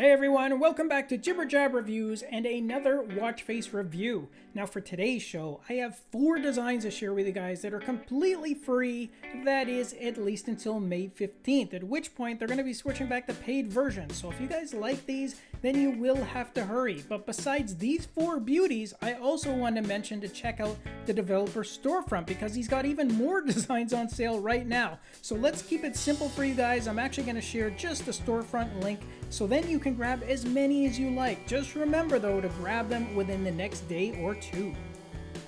Hey everyone, welcome back to Jibber Jab Reviews and another watch face review. Now for today's show, I have four designs to share with you guys that are completely free, that is at least until May 15th, at which point they're going to be switching back to paid versions. So if you guys like these, then you will have to hurry. But besides these four beauties, I also want to mention to check out the developer storefront because he's got even more designs on sale right now. So let's keep it simple for you guys. I'm actually going to share just the storefront link so then you can grab as many as you like. Just remember though to grab them within the next day or two.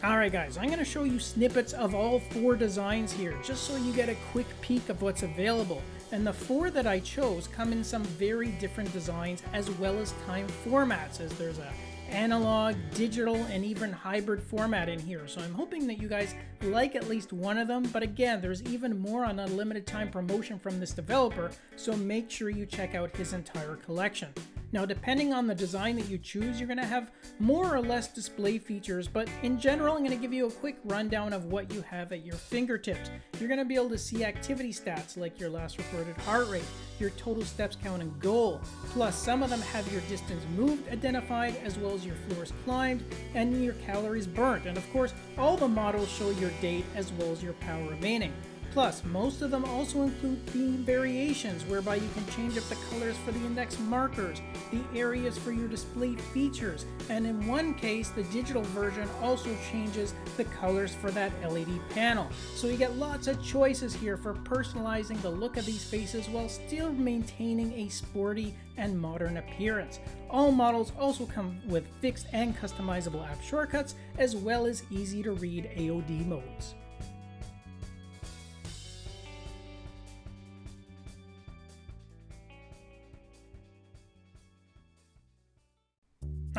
Alright guys, I'm going to show you snippets of all four designs here, just so you get a quick peek of what's available. And the four that I chose come in some very different designs as well as time formats, as there's a analog, digital, and even hybrid format in here. So I'm hoping that you guys like at least one of them. But again, there's even more on a limited time promotion from this developer, so make sure you check out his entire collection. Now, depending on the design that you choose, you're going to have more or less display features, but in general, I'm going to give you a quick rundown of what you have at your fingertips. You're going to be able to see activity stats like your last recorded heart rate, your total steps count and goal, plus some of them have your distance moved identified, as well as your floors climbed, and your calories burnt. And of course, all the models show your date as well as your power remaining. Plus, most of them also include theme variations whereby you can change up the colors for the index markers, the areas for your displayed features, and in one case, the digital version also changes the colors for that LED panel. So you get lots of choices here for personalizing the look of these faces while still maintaining a sporty and modern appearance. All models also come with fixed and customizable app shortcuts, as well as easy to read AOD modes.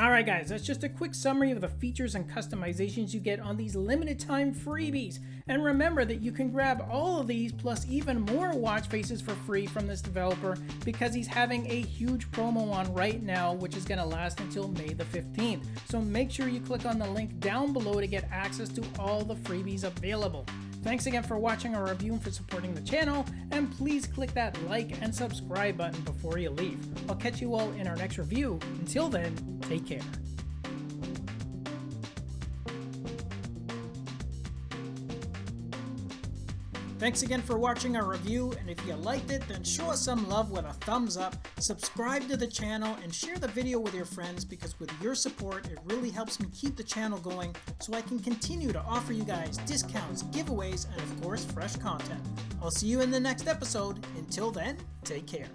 Alright guys, that's just a quick summary of the features and customizations you get on these limited time freebies. And remember that you can grab all of these plus even more watch faces for free from this developer because he's having a huge promo on right now which is going to last until May the 15th. So make sure you click on the link down below to get access to all the freebies available. Thanks again for watching our review and for supporting the channel, and please click that like and subscribe button before you leave. I'll catch you all in our next review. Until then, take care. Thanks again for watching our review, and if you liked it, then show us some love with a thumbs up, subscribe to the channel, and share the video with your friends because with your support, it really helps me keep the channel going so I can continue to offer you guys discounts, giveaways, and of course, fresh content. I'll see you in the next episode. Until then, take care.